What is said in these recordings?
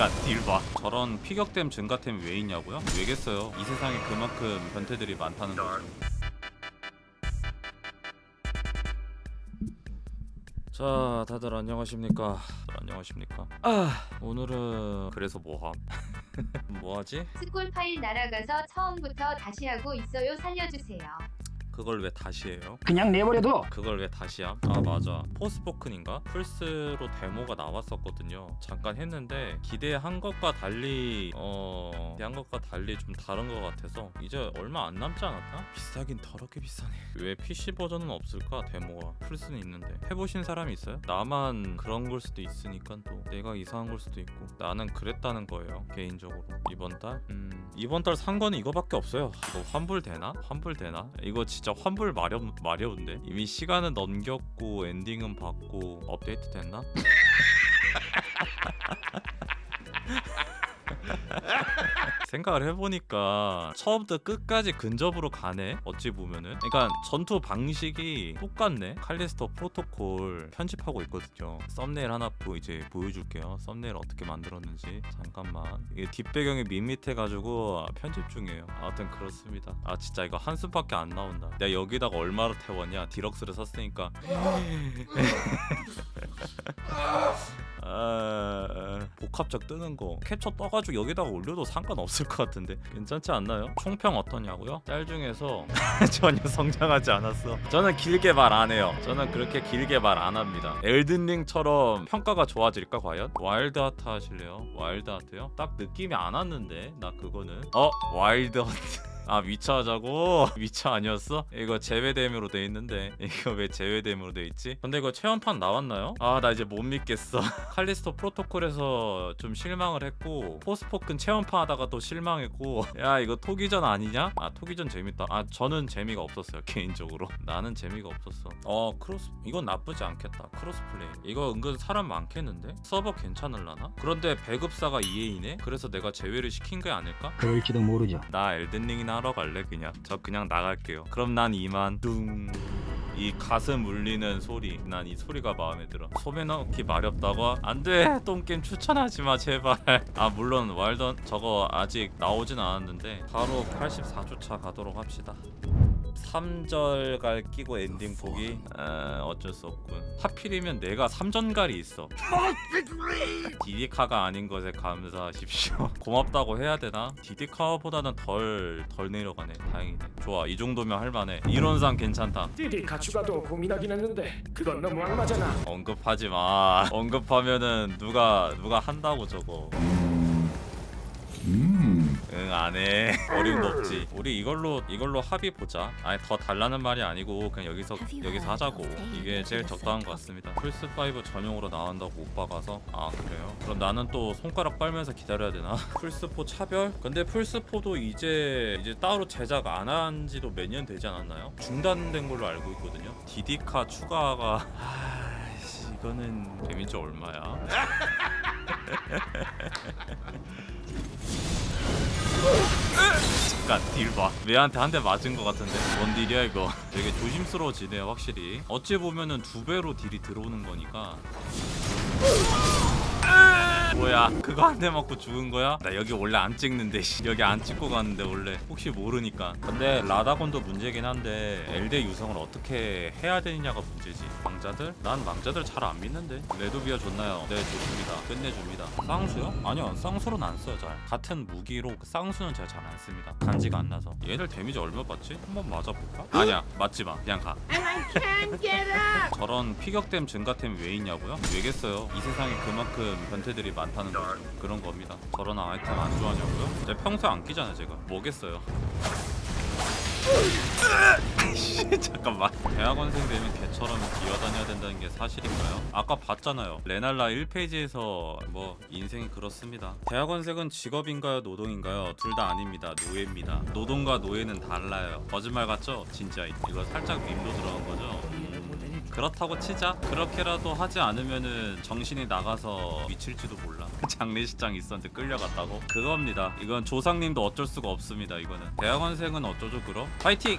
잠깐 딜봐 저런 피격댐 증가템 왜 있냐고요? 왜겠어요 이 세상에 그만큼 변태들이 많다는 거죠 자 다들 안녕하십니까 다들 안녕하십니까 아 오늘은 그래서 뭐함? 뭐하지? 스콜 파일 날아가서 처음부터 다시 하고 있어요. 살려주세요. 그걸 왜 다시 해요? 그냥 내버려둬. 그걸 왜 다시 함? 아 맞아 포스포큰인가? 플스로 데모가 나왔었거든요 잠깐 했는데 기대한 것과 달리 어... 기대한 것과 달리 좀 다른 것 같아서 이제 얼마 안 남지 않았나? 비싸긴 더럽게 비싸네 왜 PC 버전은 없을까 데모가 플스는 있는데 해보신 사람이 있어요? 나만 그런 걸 수도 있으니까 또 내가 이상한 걸 수도 있고 나는 그랬다는 거예요 개인적으로 이번 달? 음 이번 달 산 거는 이거밖에 없어요 이거 환불되나? 환불되나? 이거 진짜 환불 마련, 마려운데 이미 시간은 넘겼고 엔딩은 받고 업데이트 됐나? 생각을 해보니까 처음부터 끝까지 근접으로 가네 어찌 보면은. 그러니까 전투 방식이 똑같네. 칼리스토 프로토콜 편집하고 있거든요. 썸네일 하나 보 이제 보여줄게요. 썸네일 어떻게 만들었는지. 잠깐만. 이게 뒷배경이 밋밋해가지고 편집 중이에요. 아무튼 그렇습니다. 아 진짜 이거 한숨밖에 안 나온다. 내가 여기다가 얼마로 태웠냐? deluxe를 샀으니까. 아, 복합적 뜨는 거. 캡처 떠가지고 여기다가 올려도 상관없을 것 같은데 괜찮지 않나요? 총평 어떠냐고요? 짤 중에서 전혀 성장하지 않았어 저는 길게 말 안 해요 저는 그렇게 길게 말 안 합니다 엘든링처럼 평가가 좋아질까 과연? 와일드 하트 하실래요? 와일드 하트요? 딱 느낌이 안 왔는데 나 그거는 어? 와일드 하트 아 위쳐 하자고? 위쳐 아니었어? 이거 제외됨으로 돼 있는데 이거 왜 제외됨으로 돼 있지? 근데 이거 체험판 나왔나요? 아 나 이제 못 믿겠어 칼리스토 프로토콜에서 좀 실망을 했고 포스포큰 체험판 하다가 또 실망했고 야 이거 토귀전 아니냐? 아 토귀전 재밌다 아 저는 재미가 없었어요 개인적으로 나는 재미가 없었어 어 cross 이건 나쁘지 않겠다 cross play 이거 은근 사람 많겠는데? 서버 괜찮을라나? 그런데 배급사가 EA네? 그래서 내가 제외를 시킨 게 아닐까? 그럴지도 모르죠. 나 엘든링이나 하러 갈래 그냥? 저 그냥 나갈게요. 그럼 난 이만. 둥 이 가슴 울리는 소리. 난 이 소리가 마음에 들어. 소매 넣기 마렵다고? 안돼. 똥게임 추천하지마 제발. 아 물론 와일던 저거 아직 나오진 않았는데 바로 84주차 가도록 합시다 3전갈 끼고 엔딩 보기? 아, 어쩔 수 없군. 하필이면 내가 3전갈이 있어. 디디카가 아닌 것에 감사하십시오. 고맙다고 해야 되나? 디디카보다는 덜, 덜 내려가네. 다행이네. 좋아 이 정도면 할만해. 이론상 괜찮다. 띠디 가추가도 고민하긴 했는데 그건 너무 악마잖아. 언급하지 마. 언급하면은 누가 누가 한다고 저거 응 안해. 어림도 없지. 우리 이걸로 이걸로 합의 보자. 아니 더 달라는 말이 아니고 그냥 여기서 여기서 하자고. 이게 제일 적당한 것 같습니다. 플스5 전용으로 나온다고 못 박아서? 아 그래요? 그럼 나는 또 손가락 빨면서 기다려야 되나? 플스4 차별? 근데 플스4도 이제 이제 따로 제작 안 한 지도 몇 년 되지 않았나요? 중단된 걸로 알고 있거든요. 디디카 추가가. 아이씨 이거는 데미지 얼마야 잠깐 딜봐. 얘한테 한 대 맞은 것 같은데. 뭔 딜이야 이거? 되게 조심스러워지네요 확실히. 어찌 보면은 두 배로 딜이 들어오는 거니까 뭐야 그거 한 대 맞고 죽은 거야? 나 여기 원래 안 찍는데 씨. 여기 안 찍고 갔는데 원래 혹시 모르니까 근데 라다곤도 문제긴 한데 엘데 유성을 어떻게 해야 되느냐가 문제지 망자들? 난 망자들 잘 안 믿는데 레두비아 좋나요? 네 좋습니다 끝내줍니다 쌍수요? 아니요 쌍수로는 안 써요 잘 같은 무기로 쌍수는 제가 잘 안 씁니다 간지가 안 나서 얘들 damage 얼마 받지? 한번 맞아볼까? 아니야 맞지마 그냥 가 저런 피격댐 증가템 왜 있냐고요? 왜겠어요 이 세상에 그만큼 변태들이 많다는 거죠 그런 겁니다 저런 아이템 안 좋아하냐고요? 제가 평소에 안 끼잖아요 제가 뭐겠어요 잠깐만 대학원생 되면 개처럼 기어다녀야 된다는 게 사실인가요? 아까 봤잖아요 레날라 1페이지에서 뭐 인생이 그렇습니다 대학원생은 직업인가요 노동인가요? 둘 다 아닙니다 노예입니다 노동과 노예는 달라요 거짓말 같죠? 진짜 이거 살짝 밈도 들어간 거죠? 음, 그렇다고 치자 그렇게라도 하지 않으면은 정신이 나가서 미칠지도 몰라 장례식장 있었는데 끌려갔다고? 그겁니다 이건 조상님도 어쩔 수가 없습니다 이거는 대학원생은 어쩌죠 그럼? 파이팅!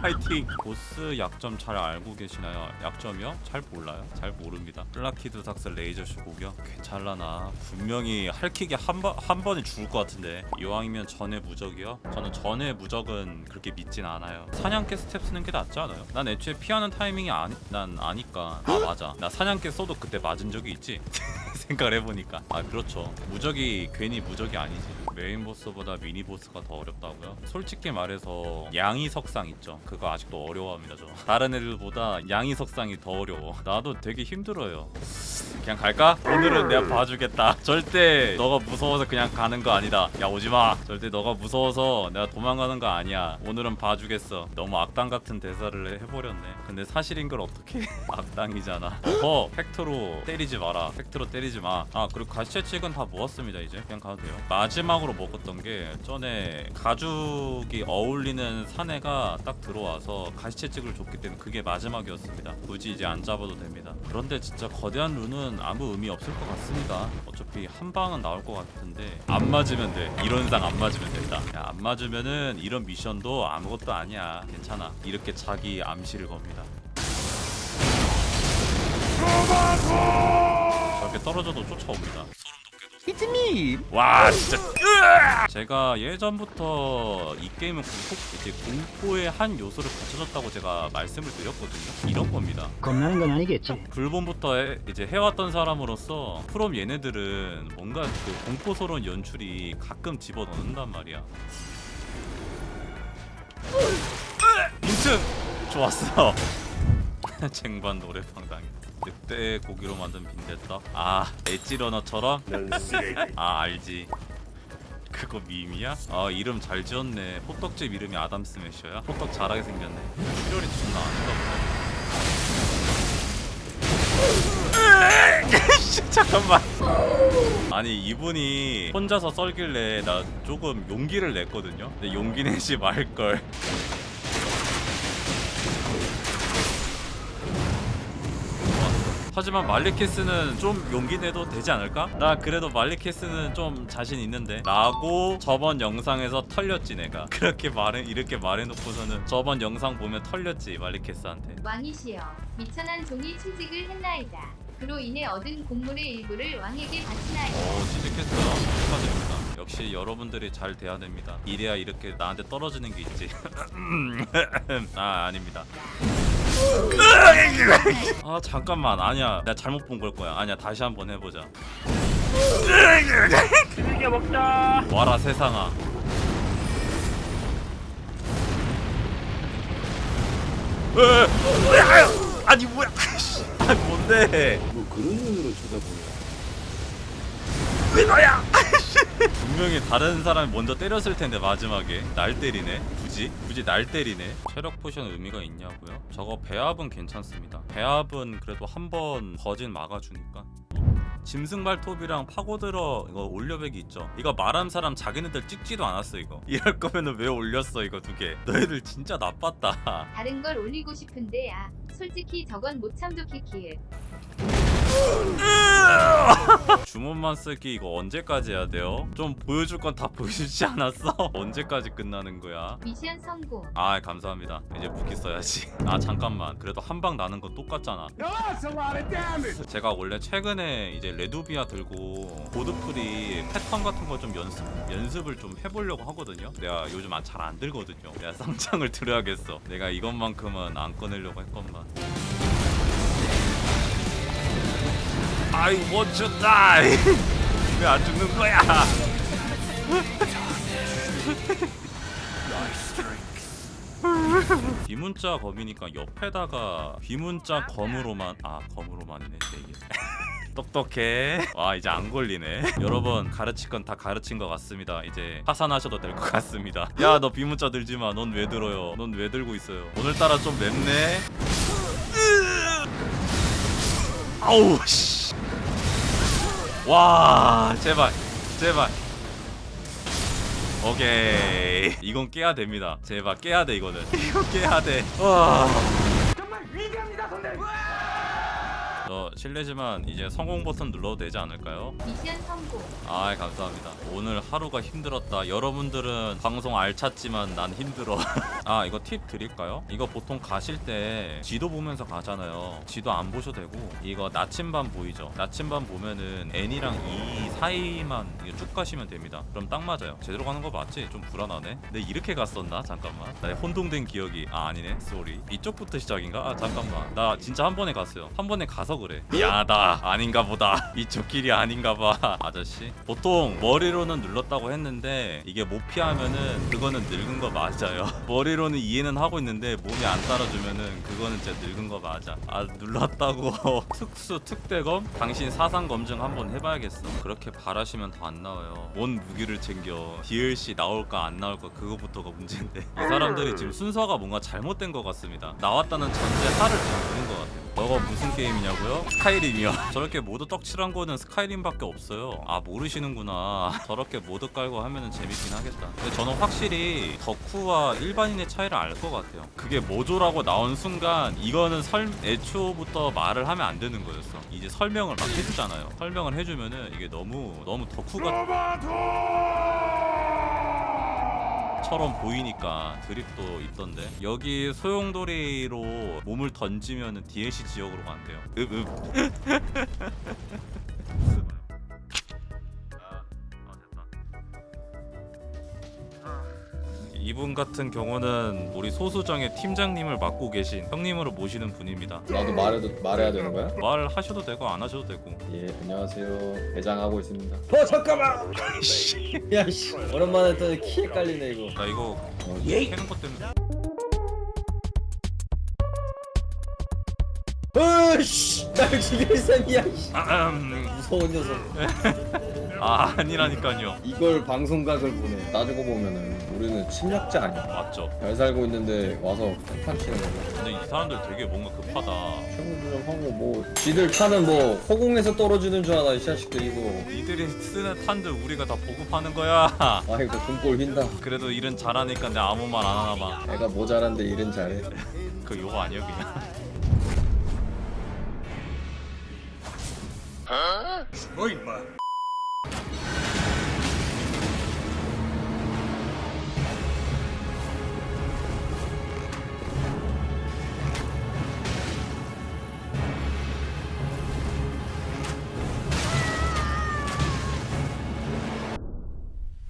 파이팅! 보스 약점 잘 알고 계시나요? 약점이요? 잘 몰라요 잘 모릅니다 플라키두삭스 레이저쇼 공격 괜찮라나 분명히 할퀴기 한, 번, 한 번에 죽을 것 같은데 이왕이면 전의 무적이요? 저는 전의 무적은 그렇게 믿진 않아요 사냥개 스텝 쓰는 게 낫지 않아요? 난 애초에 피하는 타이밍 이 아니, 난 아니까. 아 맞아. 나 사냥개 써도 그때 맞은 적이 있지 생각을 해보니까. 아 그렇죠. 무적이 괜히 무적이 아니지. 메인 보스보다 미니 보스가 더 어렵다고요? 솔직히 말해서 양이 석상 있죠. 그거 아직도 어려워합니다 저. 다른 애들보다 양이 석상이 더 어려워. 나도 되게 힘들어요. 그냥 갈까? 오늘은 내가 봐주겠다. 절대 너가 무서워서 그냥 가는 거 아니다. 야 오지마. 절대 너가 무서워서 내가 도망가는 거 아니야. 오늘은 봐주겠어. 너무 악당 같은 대사를 해버렸네. 근데 사실인 걸 어떻게 악당이잖아. 어 fact로 때리지 마라. fact로 때리지 마 아 그리고 가시채찍은 다 모았습니다 이제. 그냥 가도 돼요. 마지막으로 먹었던 게 전에 가죽이 어울리는 사내가 딱 들어와서 가시채찍을 줬기 때문에 그게 마지막이었습니다. 굳이 이제 안 잡아도 됩니다. 그런데 진짜 거대한 룬은 아무 의미 없을 것 같습니다. 어차피 한 방은 나올 것 같은데 안 맞으면 돼. 이론상 안 맞으면 된다. 야, 안 맞으면은 이런 미션도 아무것도 아니야. 괜찮아. 이렇게 자기 암시를 겁니다 저렇게 떨어져도 쫓아옵니다 me. 와 진짜 으아! 제가 예전부터 이 게임은 공포 이제 공포의 한 요소를 갖춰졌다고 제가 말씀을 드렸거든요 이런 겁니다 겁나는 건 아니겠지. 불본부터 해, 이제 해왔던 사람으로서 프롬 얘네들은 뭔가 그 공포스러운 연출이 가끔 집어넣는단 말이야 인증 좋았어 쟁반 노래방 당했 늑대 고기로 만든 빈대떡? 아 엣지러너처럼? 아 알지. 그거 밈이야? 아 이름 잘 지었네. 호떡집 이름이 아담 스매셔야? 호떡 잘하게 생겼네. 출혈이 존나 아닌가 잠깐만. 아니 이분이 혼자서 썰길래 나 조금 용기를 냈거든요? 근데 용기 내지 말걸 하지만 말리키스는 좀 용기 내도 되지 않을까? 나 그래도 말리키스는 좀 자신 있는데. 라고 저번 영상에서 털렸지 내가. 그렇게 말해 이렇게 말해놓고서는 저번 영상 보면 털렸지 말리키스한테. 왕이시여 미천한 종이 취직을 했나이다. 그로 인해 얻은 곡물의 일부를 왕에게 바치나이다. 오 취직했어요 축하드립니다. 역시 여러분들이 잘 돼야 됩니다. 이래야 이렇게 나한테 떨어지는 게 있지. 아 아닙니다 아 잠깐만. 아니야. 내가 잘못 본 걸 거야. 아니야 다시 한번 해보자. 즐겨 먹자. 와라 세상아. 아니 뭐야. 아니 뭔데? 뭐 그런 눈으로 쳐다보냐? 왜 너야 분명히 다른 사람이 먼저 때렸을 텐데 마지막에 날 때리네. 굳이? 굳이 날 때리네. 체력 potion 의미가 있냐고요? 저거 배합은 괜찮습니다. 배합은 그래도 한 번 거진 막아주니까. 짐승 발톱이랑 파고들어 이거 올려배기 있죠? 이거 말한 사람 자기네들 찍지도 않았어 이거. 이럴 거면은 왜 올렸어 이거 두개? 너희들 진짜 나빴다. 다른 걸 올리고 싶은데 아 솔직히 저건 못 참죠 키키을. 주문만 쓰기 이거 언제까지 해야 돼요? 좀 보여줄 건 다 보여주지 않았어? 언제까지 끝나는 거야? 미션 성공. 아 감사합니다 이제 무기 써야지 아 잠깐만 그래도 한 방 나는 건 똑같잖아. 제가 원래 최근에 이제 레두비아 들고 보드풀이 패턴 같은 거 좀 연습 연습을 좀 해보려고 하거든요 내가 요즘 잘 안 들거든요 내가 쌍창을 들어야겠어 내가 이것만큼은 안 꺼내려고 했건만 I want to die. 왜 안 죽는 거야? 비문자 검이니까 옆에다가 비문자 검으로만 아 검으로만이네 제 이게 똑똑해. 와 이제 안 걸리네. 여러분 가르칠 건 다 가르친 것 같습니다. 이제 하산하셔도 될 것 같습니다. 야 너 비문자 들지마. 넌 왜 들어요? 넌 왜 들고 있어요? 오늘따라 좀 맵네. 아우 씨 와 제발 제발. 오케이. 이건 깨야 됩니다. 제발 깨야 돼 이거는. 이거 깨야 돼와 정말 위대합니다, 저 실례지만 이제 성공 버튼 눌러도 되지 않을까요? 미션 성공. 아 감사합니다. 오늘 하루가 힘들었다. 여러분들은 방송 알찼지만 난 힘들어. 아 이거 팁 드릴까요? 이거 보통 가실 때 지도 보면서 가잖아요. 지도 안 보셔도 되고. 이거 나침반 보이죠? 나침반 보면은 N이랑 E 사이만 쭉 가시면 됩니다. 그럼 딱 맞아요. 제대로 가는 거 맞지? 좀 불안하네. 근데 이렇게 갔었나? 잠깐만. 나의 혼동된 기억이. 아 아니네. sorry 이쪽부터 시작인가? 아 잠깐만. 나 진짜 한 번에 갔어요. 한 번에 가서 그래 미안하다. 아닌가 보다. 이쪽 길이 아닌가 봐. 아저씨. 보통 머리로는 눌렀다고 했는데 이게 못 피하면은 그거는 늙은 거 맞아요. 머리로는 이해는 하고 있는데 몸이 안 따라주면은 그거는 진짜 늙은 거 맞아. 아 눌렀다고. 특수 특대검? 당신 사상 검증 한번 해봐야겠어. 그렇게 바라시면 더 안 나와요. 뭔 무기를 챙겨. DLC 나올까 안 나올까 그거부터가 문제인데. 이 사람들이 지금 순서가 뭔가 잘못된 것 같습니다. 나왔다는 전제 하를 그냥 두는 것 같아요 저거 무슨 게임이냐고요? 스카이림이요. 저렇게 모드 떡칠한 거는 스카이림밖에 없어요. 아 모르시는구나. 저렇게 모드 깔고 하면은 재밌긴 하겠다. 근데 저는 확실히 덕후와 일반인의 차이를 알 것 같아요. 그게 모조라고 나온 순간 이거는 설 애초부터 말을 하면 안 되는 거였어. 이제 설명을 막 해주잖아요. 설명을 해주면은 이게 너무 너무 덕후가 처럼 보이니까 드립도 있던데. 여기 소용돌이로 몸을 던지면 DLC 지역으로 간대요. 읍읍 이분 같은 경우는 우리 소수정의 팀장님을 맡고 계신 형님으로 모시는 분입니다. 나도 말해도 말해야 되는 거야? 말하셔도 되고 안 하셔도 되고. 예 안녕하세요. 대장하고 있습니다. 어 잠깐만! 야 씨. 오랜만에 또 키에 깔리네 이거. 나 이거 어, 캐는 것 때문에. 어이씨! 날 죽일 셈이야 씨. 아, 음, 무 서운 녀석. 아 아니라니까요. 이걸 방송각을 보내 따지고 보면은 우리는 침략자 아니야. 맞죠. 잘 살고 있는데 와서 판 치는 거야 근데 이 사람들 되게 뭔가 급하다. 청구 좀 하고 뭐 지들 차는 뭐 허공에서 떨어지는 줄 알아 이 자식들 이거 이들이 쓰는 탄들 우리가 다 보급하는 거야. 아이고 등골 휜다. 그래도 일은 잘하니까 내가 아무 말 안 하나 봐. 애가 모자란데 일은 잘해. 그 요거 아니야 그냥.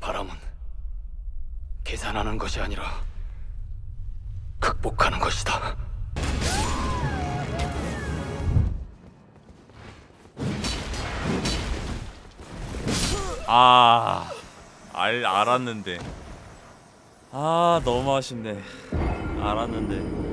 바람은 계산하는 것이 아니라 극복하는 것이다. 아, 알 알았는데. 아 너무 아쉽네. 알았는데.